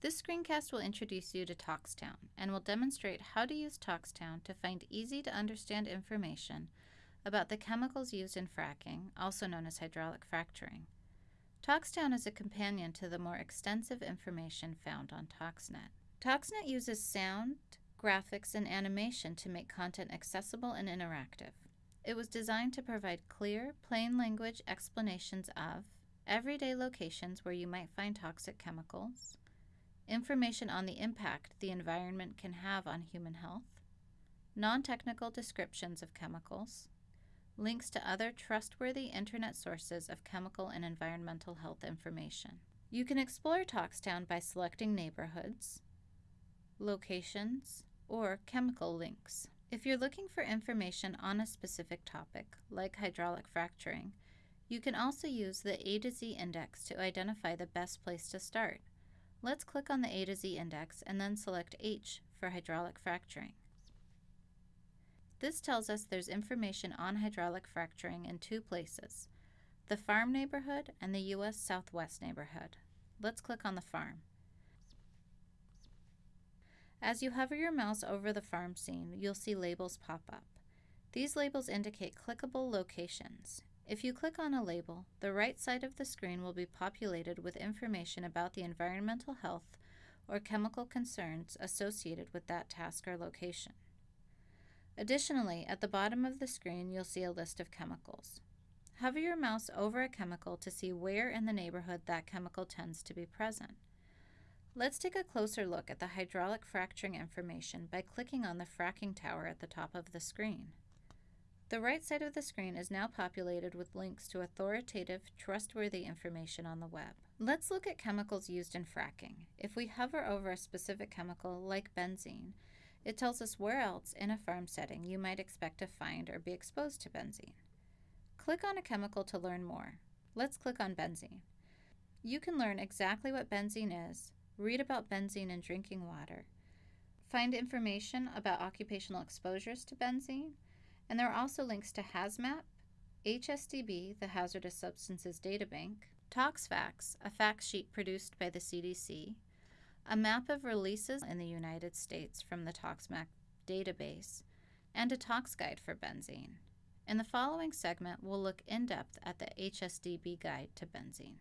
This screencast will introduce you to Toxtown and will demonstrate how to use Toxtown to find easy to understand information about the chemicals used in fracking, also known as hydraulic fracturing. Toxtown is a companion to the more extensive information found on Toxnet. Toxnet uses sound, graphics, and animation to make content accessible and interactive. It was designed to provide clear, plain language explanations of everyday locations where you might find toxic chemicals, information on the impact the environment can have on human health, non technical descriptions of chemicals, links to other trustworthy internet sources of chemical and environmental health information. You can explore Toxtown by selecting neighborhoods, locations, or chemical links. If you're looking for information on a specific topic, like hydraulic fracturing, you can also use the A to Z index to identify the best place to start. Let's click on the A to Z index and then select H for hydraulic fracturing. This tells us there's information on hydraulic fracturing in two places, the farm neighborhood and the U.S. Southwest neighborhood. Let's click on the farm. As you hover your mouse over the farm scene, you'll see labels pop up. These labels indicate clickable locations. If you click on a label, the right side of the screen will be populated with information about the environmental health or chemical concerns associated with that task or location. Additionally, at the bottom of the screen, you'll see a list of chemicals. Hover your mouse over a chemical to see where in the neighborhood that chemical tends to be present. Let's take a closer look at the hydraulic fracturing information by clicking on the fracking tower at the top of the screen. The right side of the screen is now populated with links to authoritative, trustworthy information on the web. Let's look at chemicals used in fracking. If we hover over a specific chemical, like benzene, it tells us where else in a farm setting you might expect to find or be exposed to benzene. Click on a chemical to learn more. Let's click on benzene. You can learn exactly what benzene is, read about benzene in drinking water, find information about occupational exposures to benzene, and there are also links to HAZMAP, HSDB, the Hazardous Substances Databank, ToxFAQs, a fact sheet produced by the CDC, a map of releases in the United States from the ToxMap database, and a tox guide for benzene. In the following segment, we'll look in depth at the HSDB guide to benzene.